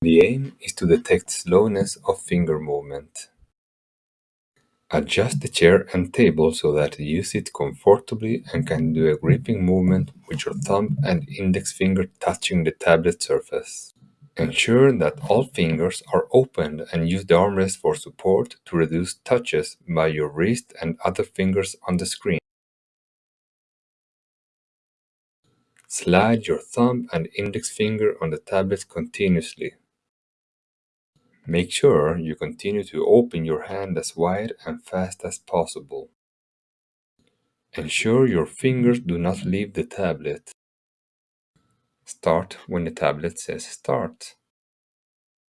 The aim is to detect slowness of finger movement. Adjust the chair and table so that you sit comfortably and can do a gripping movement with your thumb and index finger touching the tablet surface. Ensure that all fingers are opened and use the armrest for support to reduce touches by your wrist and other fingers on the screen. Slide your thumb and index finger on the tablet continuously. Make sure you continue to open your hand as wide and fast as possible. Ensure your fingers do not leave the tablet. Start when the tablet says start.